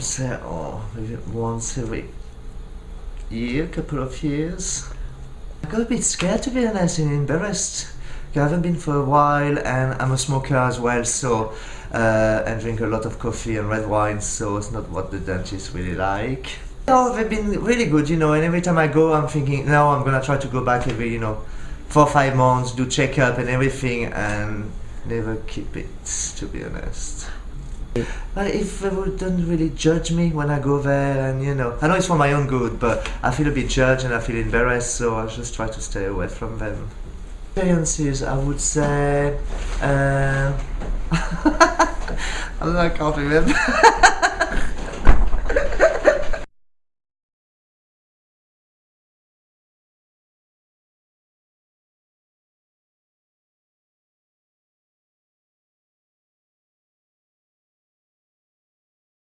say, oh, maybe once every year, couple of years. I got a bit scared to be honest and embarrassed. I haven't been for a while and I'm a smoker as well, so uh, and drink a lot of coffee and red wine, so it's not what the dentists really like. No, they've been really good, you know, and every time I go, I'm thinking, now I'm gonna try to go back every, you know, four or five months, do checkup and everything, and never keep it, to be honest. If they wouldn't really judge me when I go there, and you know, I know it's for my own good, but I feel a bit judged and I feel embarrassed, so I just try to stay away from them. Experiences, I would say. Uh, I can't remember.